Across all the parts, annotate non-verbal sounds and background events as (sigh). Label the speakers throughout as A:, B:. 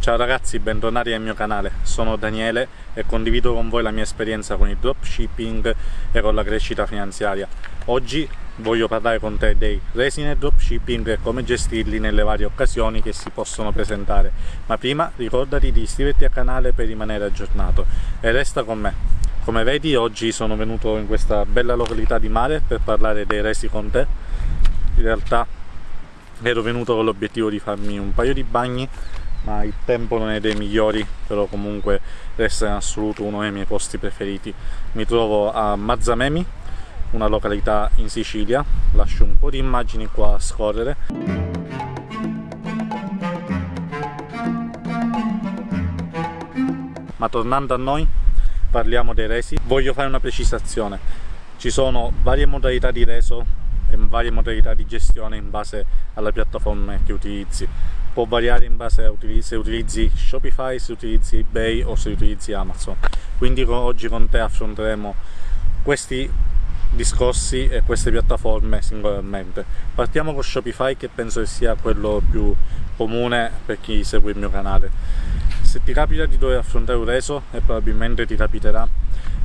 A: Ciao ragazzi, bentornati al mio canale, sono Daniele e condivido con voi la mia esperienza con il dropshipping e con la crescita finanziaria. Oggi voglio parlare con te dei resin e dropshipping e come gestirli nelle varie occasioni che si possono presentare. Ma prima ricordati di iscriverti al canale per rimanere aggiornato e resta con me. Come vedi oggi sono venuto in questa bella località di mare per parlare dei resi con te. In realtà ero venuto con l'obiettivo di farmi un paio di bagni ma il tempo non è dei migliori però comunque resta in assoluto uno dei miei posti preferiti. Mi trovo a Mazzamemi una località in Sicilia. Lascio un po' di immagini qua a scorrere. Ma tornando a noi parliamo dei resi. Voglio fare una precisazione. Ci sono varie modalità di reso e varie modalità di gestione in base alla piattaforma che utilizzi può variare in base a se utilizzi Shopify, se utilizzi eBay o se utilizzi Amazon. Quindi oggi con te affronteremo questi discorsi e queste piattaforme singolarmente. Partiamo con Shopify che penso che sia quello più comune per chi segue il mio canale. Se ti capita di dover affrontare un reso e probabilmente ti capiterà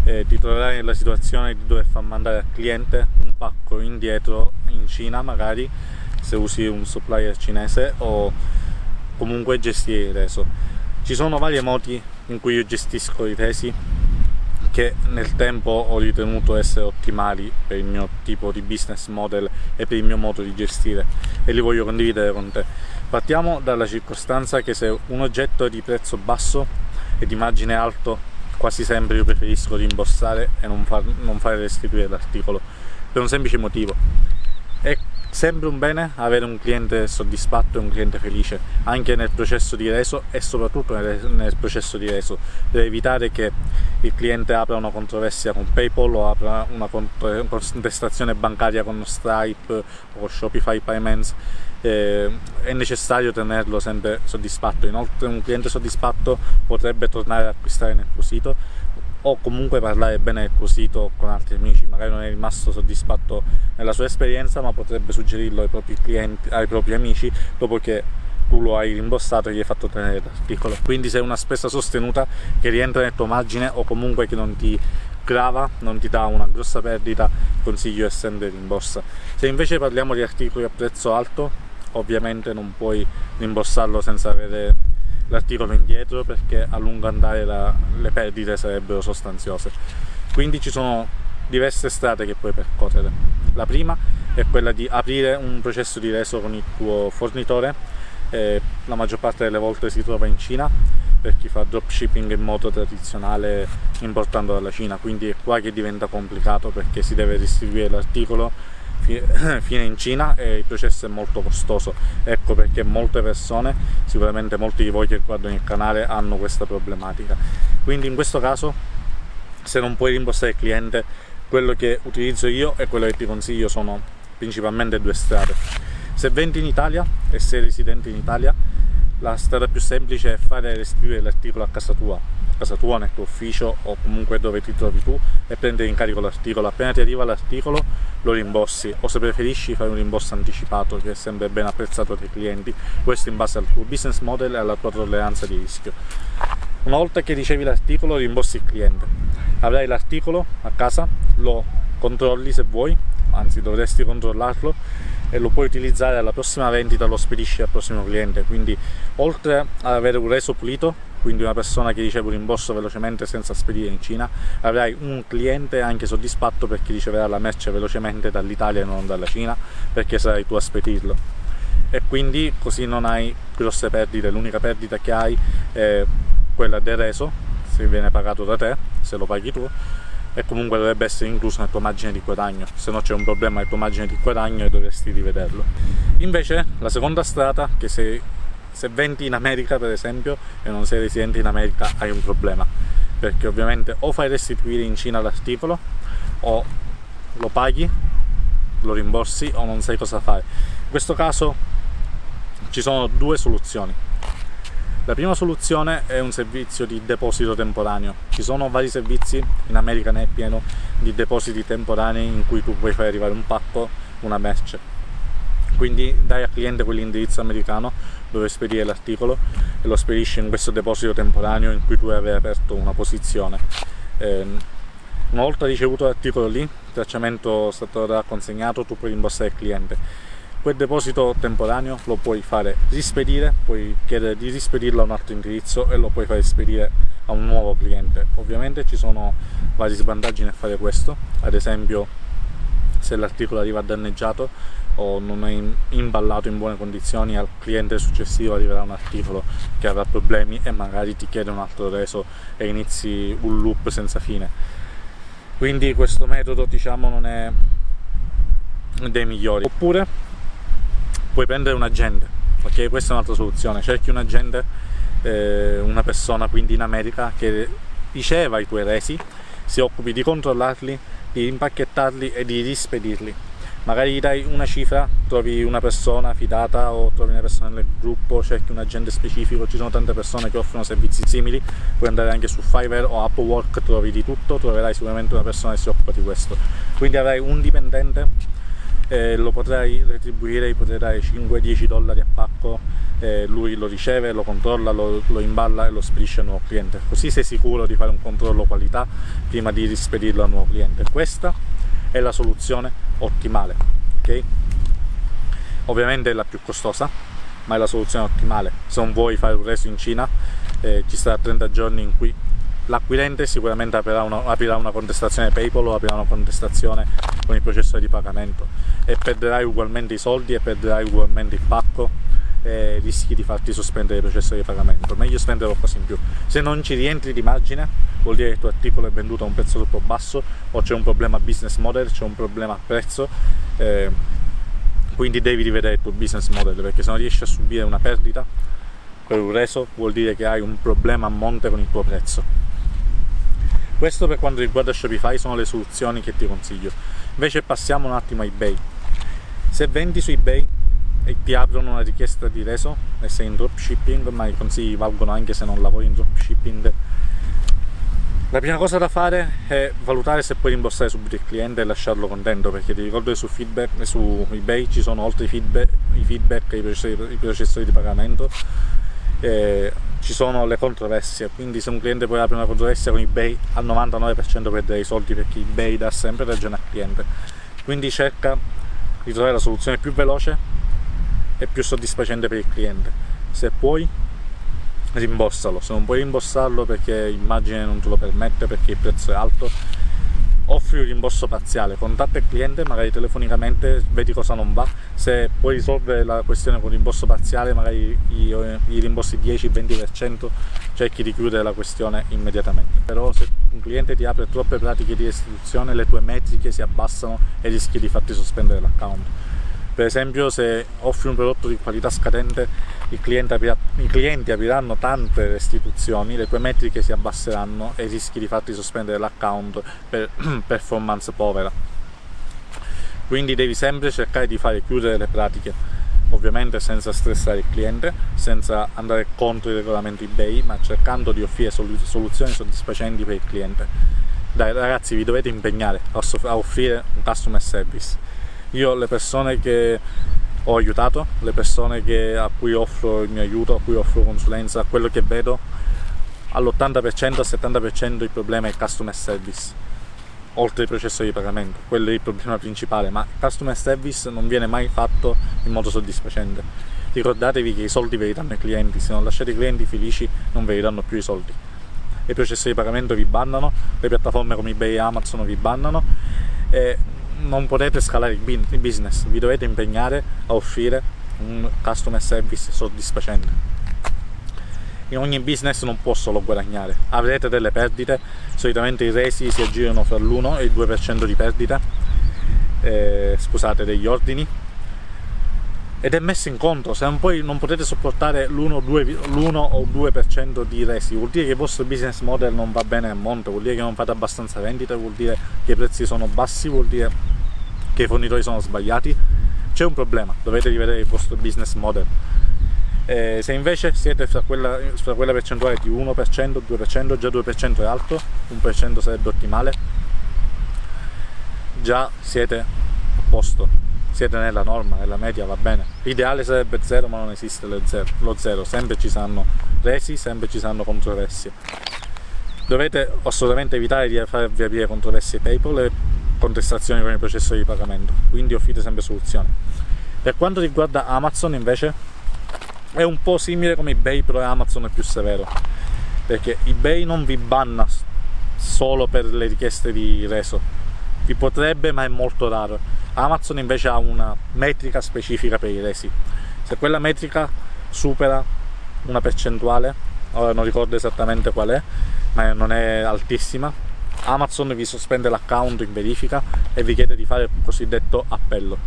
A: eh, ti troverai nella situazione di dover far mandare al cliente un pacco indietro in Cina magari se usi un supplier cinese o comunque gestire il reso ci sono vari modi in cui io gestisco i resi che nel tempo ho ritenuto essere ottimali per il mio tipo di business model e per il mio modo di gestire e li voglio condividere con te. Partiamo dalla circostanza che se un oggetto è di prezzo basso e di margine alto quasi sempre io preferisco rimborsare e non, far, non fare restituire l'articolo per un semplice motivo sempre un bene avere un cliente soddisfatto e un cliente felice anche nel processo di reso e soprattutto nel, nel processo di reso. Deve evitare che il cliente apra una controversia con Paypal o apra una contestazione bancaria con Stripe o Shopify Payments. Eh, è necessario tenerlo sempre soddisfatto. Inoltre un cliente soddisfatto potrebbe tornare ad acquistare nel tuo sito o comunque parlare bene del tuo sito con altri amici, magari non è rimasto soddisfatto nella sua esperienza ma potrebbe suggerirlo ai propri clienti, ai propri amici dopo che tu lo hai rimborsato e gli hai fatto tenere l'articolo. Quindi se è una spesa sostenuta che rientra nel tuo margine o comunque che non ti grava, non ti dà una grossa perdita, consiglio sempre rimborsa. Se invece parliamo di articoli a prezzo alto, ovviamente non puoi rimborsarlo senza avere l'articolo indietro perché a lungo andare la, le perdite sarebbero sostanziose. Quindi ci sono diverse strade che puoi percorrere. La prima è quella di aprire un processo di reso con il tuo fornitore. Eh, la maggior parte delle volte si trova in Cina per chi fa dropshipping in modo tradizionale importando dalla Cina. Quindi è qua che diventa complicato perché si deve distribuire l'articolo (coughs) fine in Cina e il processo è molto costoso. Ecco perché molte persone sicuramente molti di voi che guardano il canale hanno questa problematica. Quindi in questo caso se non puoi rimborsare il cliente quello che utilizzo io e quello che ti consiglio sono principalmente due strade. Se vendi in Italia e sei residente in Italia la strada più semplice è fare restituire l'articolo a casa tua casa tua, nel tuo ufficio o comunque dove ti trovi tu e prendere in carico l'articolo. Appena ti arriva l'articolo lo rimborsi. O se preferisci fare un rimborso anticipato che è sempre ben apprezzato dai clienti questo in base al tuo business model e alla tua tolleranza di rischio. Una volta che ricevi l'articolo rimborsi il cliente. Avrai l'articolo a casa lo controlli se vuoi anzi dovresti controllarlo e lo puoi utilizzare alla prossima vendita lo spedisci al prossimo cliente. Quindi oltre ad avere un reso pulito quindi una persona che riceve un rimborso velocemente senza spedire in Cina avrai un cliente anche soddisfatto perché riceverà la merce velocemente dall'Italia e non dalla Cina perché sarai tu a spedirlo. E quindi così non hai grosse perdite. L'unica perdita che hai è quella del reso se viene pagato da te se lo paghi tu e comunque dovrebbe essere incluso nel tuo margine di guadagno. Se no c'è un problema nel tuo margine di guadagno e dovresti rivederlo. Invece la seconda strada che se se vendi in America per esempio e non sei residente in America hai un problema. Perché ovviamente o fai restituire in Cina l'articolo o lo paghi lo rimborsi o non sai cosa fare. In questo caso ci sono due soluzioni. La prima soluzione è un servizio di deposito temporaneo. Ci sono vari servizi in America ne è pieno di depositi temporanei in cui tu puoi fare arrivare un pacco una merce quindi dai al cliente quell'indirizzo americano dove spedire l'articolo e lo spedisci in questo deposito temporaneo in cui tu avevi aperto una posizione. Eh, una volta ricevuto l'articolo lì il tracciamento stato consegnato tu puoi rimborsare il cliente. Quel deposito temporaneo lo puoi fare rispedire puoi chiedere di rispedirlo a un altro indirizzo e lo puoi fare spedire a un nuovo cliente. Ovviamente ci sono vari svantaggi nel fare questo. Ad esempio se l'articolo arriva danneggiato o non è imballato in buone condizioni al cliente successivo arriverà un articolo che avrà problemi e magari ti chiede un altro reso e inizi un loop senza fine. Quindi questo metodo diciamo non è dei migliori. Oppure puoi prendere un agente ok? Questa è un'altra soluzione. Cerchi un agente eh, una persona quindi in America che riceva i tuoi resi si occupi di controllarli di impacchettarli e di rispedirli magari gli dai una cifra, trovi una persona fidata o trovi una persona nel gruppo, cerchi un agente specifico, ci sono tante persone che offrono servizi simili, puoi andare anche su Fiverr o Upwork, trovi di tutto, troverai sicuramente una persona che si occupa di questo. Quindi avrai un dipendente, eh, lo potrai retribuire, gli potrai dare 5-10 dollari a pacco, eh, lui lo riceve, lo controlla, lo, lo imballa e lo spedisce al nuovo cliente. Così sei sicuro di fare un controllo qualità prima di rispedirlo al nuovo cliente. Questa è la soluzione ottimale ok? Ovviamente è la più costosa ma è la soluzione ottimale. Se non vuoi fare un reso in Cina eh, ci sarà 30 giorni in cui l'acquirente sicuramente aprirà una, aprirà una, contestazione PayPal o aprirà una contestazione con il processo di pagamento e perderai ugualmente i soldi e perderai ugualmente il pacco e rischi di farti sospendere il processo di pagamento. Meglio spendere qualcosa in più. Se non ci rientri di margine vuol dire che il tuo articolo è venduto a un prezzo troppo basso o c'è un problema business model c'è un problema prezzo eh, quindi devi rivedere il tuo business model perché se non riesci a subire una perdita per un reso vuol dire che hai un problema a monte con il tuo prezzo. Questo per quanto riguarda Shopify sono le soluzioni che ti consiglio. Invece passiamo un attimo a ebay. Se vendi su ebay e ti aprono una richiesta di reso e sei in dropshipping ma i consigli valgono anche se non lavori in dropshipping. La prima cosa da fare è valutare se puoi rimborsare subito il cliente e lasciarlo contento perché ti ricordo che su, feedback, su ebay ci sono oltre i feedback, i, feedback, processori, i processori di pagamento eh, ci sono le controversie. Quindi se un cliente poi apre una controversia con ebay al 99% perde i soldi perché ebay dà sempre ragione al cliente. Quindi cerca di trovare la soluzione più veloce e più soddisfacente per il cliente. Se puoi rimborsalo. Se non puoi rimborsarlo perché immagine non te lo permette perché il prezzo è alto offri un rimborso parziale. Contatta il cliente magari telefonicamente vedi cosa non va. Se puoi risolvere la questione con rimborso parziale magari gli rimborsi 10-20% cerchi di chiudere la questione immediatamente. Però se un cliente ti apre troppe pratiche di restituzione le tue metriche si abbassano e rischi di farti sospendere l'account per esempio se offri un prodotto di qualità scadente i clienti, aprirà, i clienti apriranno tante restituzioni le tue metriche si abbasseranno e rischi di farti sospendere l'account per (clears throat) performance povera. Quindi devi sempre cercare di fare chiudere le pratiche ovviamente senza stressare il cliente senza andare contro i regolamenti ebay ma cercando di offrire soluzioni soddisfacenti per il cliente. Dai ragazzi vi dovete impegnare a offrire un customer service io le persone che ho aiutato, le persone che, a cui offro il mio aiuto, a cui offro consulenza, quello che vedo, all'80% al 70% il problema è il customer service, oltre il processo di pagamento, quello è il problema principale, ma il customer service non viene mai fatto in modo soddisfacente. Ricordatevi che i soldi ve li danno i clienti, se non lasciate i clienti felici non ve li danno più i soldi. I processi di pagamento vi bannano, le piattaforme come eBay e Amazon vi bannano e non potete scalare il business, vi dovete impegnare a offrire un customer service soddisfacente. In ogni business non può solo guadagnare, avrete delle perdite, solitamente i resi si aggirano fra l'1 e il 2% di perdita, eh, scusate, degli ordini, ed è messo in conto, se poi non potete sopportare l'1 o 2% di resi, vuol dire che il vostro business model non va bene a monte, vuol dire che non fate abbastanza vendite, vuol dire che i prezzi sono bassi, vuol dire che i fornitori sono sbagliati, c'è un problema, dovete rivedere il vostro business model. Eh, se invece siete fra quella, fra quella percentuale di 1%, 2%, già 2% è alto, 1% sarebbe ottimale, già siete a posto siete nella norma, nella media va bene. L'ideale sarebbe zero ma non esiste lo zero, sempre ci saranno resi, sempre ci saranno controversie. Dovete assolutamente evitare di farvi aprire controversie PayPal e contestazioni con il processo di pagamento, quindi offrite sempre soluzioni. Per quanto riguarda Amazon invece è un po' simile come eBay però Amazon è più severo perché eBay non vi banna solo per le richieste di reso vi potrebbe ma è molto raro Amazon invece ha una metrica specifica per i resi. Se quella metrica supera una percentuale ora non ricordo esattamente qual è ma non è altissima Amazon vi sospende l'account in verifica e vi chiede di fare il cosiddetto appello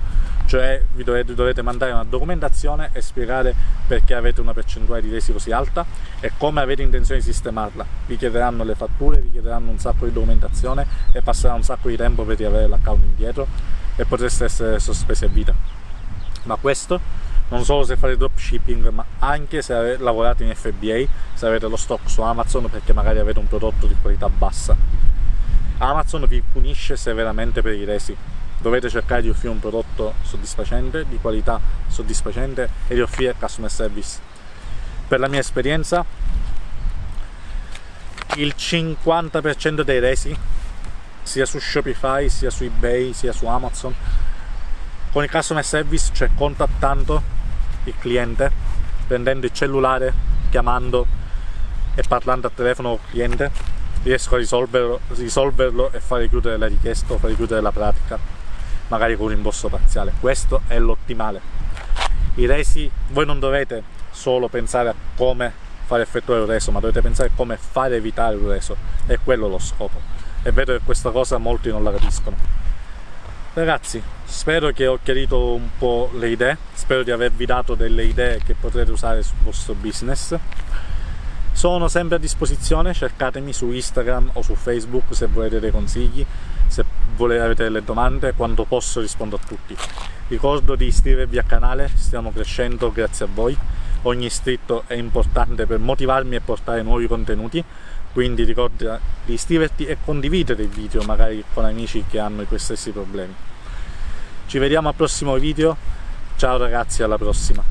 A: cioè vi dovete, dovete, mandare una documentazione e spiegare perché avete una percentuale di resi così alta e come avete intenzione di sistemarla. Vi chiederanno le fatture, vi chiederanno un sacco di documentazione e passerà un sacco di tempo per riavere l'account indietro e potreste essere sospesi a vita. Ma questo non solo se fate dropshipping ma anche se lavorate in FBA se avete lo stock su Amazon perché magari avete un prodotto di qualità bassa. Amazon vi punisce severamente per i resi dovete cercare di offrire un prodotto soddisfacente, di qualità soddisfacente e di offrire customer service. Per la mia esperienza il 50% dei resi sia su Shopify, sia su eBay, sia su Amazon con il customer service, cioè contattando il cliente, prendendo il cellulare, chiamando e parlando al telefono col cliente, riesco a risolverlo, risolverlo e fare chiudere la richiesta o fare chiudere la pratica magari con un rimborso parziale. Questo è l'ottimale. I resi voi non dovete solo pensare a come fare effettuare un reso ma dovete pensare a come fare evitare un reso. È quello lo scopo. E vedo che questa cosa molti non la capiscono. Ragazzi spero che ho chiarito un po' le idee. Spero di avervi dato delle idee che potrete usare sul vostro business. Sono sempre a disposizione cercatemi su Instagram o su Facebook se volete dei consigli se volete avete delle domande quando posso rispondo a tutti. Ricordo di iscrivervi al canale stiamo crescendo grazie a voi. Ogni iscritto è importante per motivarmi e portare nuovi contenuti quindi ricorda di iscriverti e condividere il video magari con amici che hanno i tuoi stessi problemi. Ci vediamo al prossimo video. Ciao ragazzi alla prossima